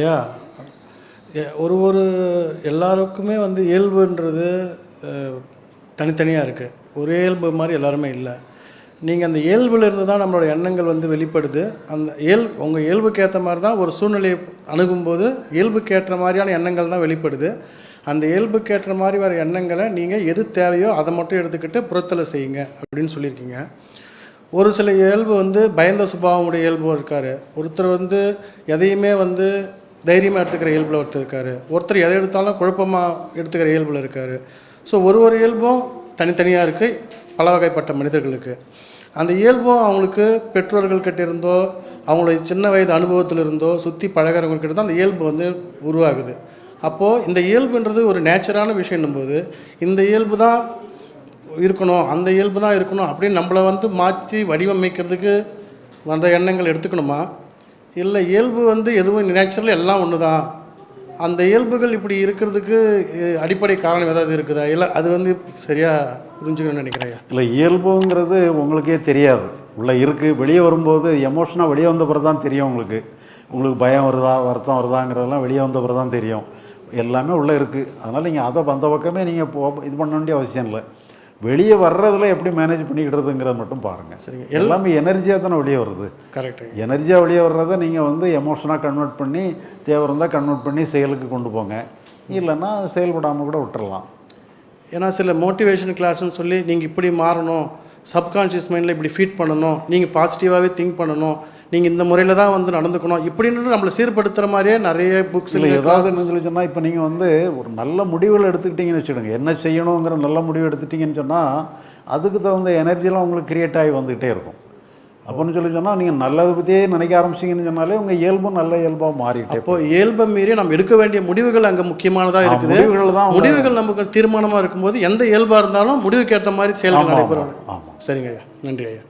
இல்லையா? எ- ஒரு ஒரு எல்லாருக்குமே வந்து இயல்புன்றது தனித்தனியாக இருக்குது ஒரே இயல்பு மாதிரி எல்லாருமே இல்லை. நீங்கள் அந்த இயல்புலேருந்து தான் நம்மளோட எண்ணங்கள் வந்து வெளிப்படுது. அந்த இயல் உங்கள் இயல்புக்கு ஏற்ற மாதிரி தான் ஒரு சூழ்நிலையை அணுகும்போது இயல்புக்கு ஏற்ற மாதிரியான எண்ணங்கள் தான் வெளிப்படுது. அந்த இயல்புக்கு ஏற்ற மாதிரி வர எண்ணங்களை நீங்கள் எது தேவையோ அதை மட்டும் எடுத்துக்கிட்டு புறத்தில் செய்யுங்க அப்படின்னு சொல்லியிருக்கீங்க. ஒரு சில இயல்பு வந்து பயந்த சுபாவமுடைய இயல்பு இருக்கார். ஒருத்தர் வந்து எதையுமே வந்து தைரியமாக எடுத்துக்கிற இயல்பில் ஒருத்தர் இருக்கார். ஒருத்தர் எதை எடுத்தாலும் குழப்பமாக எடுத்துக்கிற இயல்பில் இருக்கார். ஸோ ஒரு ஒரு இயல்பும் தனித்தனியாக இருக்குது பல வகைப்பட்ட மனிதர்களுக்கு அந்த இயல்பும் அவங்களுக்கு பெற்றோர்கள் கிட்ட இருந்தோ அவங்களுடைய சின்ன வயது அனுபவத்தில் இருந்தோ சுற்றி பழகிறவங்கக்கிட்ட தான் அந்த இயல்பு வந்து உருவாகுது. அப்போது இந்த இயல்புன்றது ஒரு நேச்சரான விஷயம்னும் போது இந்த இயல்பு தான் இருக்கணும் அந்த இயல்பு தான் இருக்கணும் அப்படின்னு நம்மளை வந்து மாற்றி வடிவமைக்கிறதுக்கு வந்த எண்ணங்கள் எடுத்துக்கணுமா? இல்லை இயல்பு வந்து எதுவும் நேச்சுரல் எல்லாம் ஒன்று தான் அந்த இயல்புகள் இப்படி இருக்கிறதுக்கு அடிப்படை காரணம் ஏதாவது இருக்குதா? இல்லை அது வந்து சரியாக புரிஞ்சுக்கணும்னு நினைக்கிறேன் இல்லை இயல்புங்கிறது உங்களுக்கே தெரியாது. உள்ளே இருக்குது வெளியே வரும்போது எமோஷனாக வெளியே வந்த பிறகு தான் தெரியும் உங்களுக்கு. உங்களுக்கு பயம் வருதா வருத்தம் வருதாங்கிறதெல்லாம் வெளியே வந்த பிறகு தான் தெரியும். எல்லாமே உள்ளே இருக்குது அதனால் நீங்கள் அதை அந்த பக்கமே நீங்கள் போ இது பண்ண வேண்டிய அவசியம் இல்லை. வெளியே வர்றதுல எப்படி மேனேஜ் பண்ணிக்கிடுறதுங்கிறத மட்டும் பாருங்கள் சரிங்க. எல்லாமே எனர்ஜியாக தானே வெளியே வருது. கரெக்டுங்க எனர்ஜியாக வெளியே வர்றதை நீங்கள் வந்து எமோஷனாக கன்வெர்ட் பண்ணி தேவை இருந்தால் கன்வெர்ட் பண்ணி செயலுக்கு கொண்டு போங்க. இல்லைன்னா செயல்படாமல் கூட விட்டுறலாம். ஏன்னா சில மோட்டிவேஷன் கிளாஸ்னு சொல்லி நீங்கள் இப்படி மாறணும் சப்கான்ஷியஸ் மைண்டில் இப்படி ஃபீட் பண்ணணும் நீங்கள் பாசிட்டிவாகவே திங்க் பண்ணணும் நீங்கள் இந்த முறையில் தான் வந்து நடந்துக்கணும். இப்படின்னு நம்மளை சீர்படுத்துகிற மாதிரியே நிறைய புக்ஸ் இல்லை ஏதாவது சொல்லி சொன்னால் இப்போ நீங்கள் வந்து ஒரு நல்ல முடிவுகள் எடுத்துக்கிட்டீங்கன்னு வச்சுடுங்க என்ன செய்யணுங்கிற நல்ல முடிவு எடுத்துட்டீங்கன்னு சொன்னால் அதுக்கு தகுந்த எனர்ஜிலாம் உங்களுக்கு கிரியேட் ஆகி வந்துக்கிட்டே இருக்கும். அப்படின்னு சொல்லி சொன்னால் நீங்கள் நல்லதை பற்றியே நினைக்க ஆரம்பிச்சிங்கன்னு சொன்னாலே உங்கள் இயல்பும் நல்ல இயல்பாக மாறிட்டே அப்போ இயல்பை மீறி நம்ம எடுக்க வேண்டிய முடிவுகள் அங்கே முக்கியமானதாக இருக்குது. முடிவுகள் தான் முடிவுகள் நமக்கு தீர்மானமாக இருக்கும்போது எந்த இயல்பாக இருந்தாலும் முடிவுக்கு ஏற்ற மாதிரி செயல்கள் நடைபெறும். ஆமாம் சரிங்க ஐயா. நன்றி ஐயா.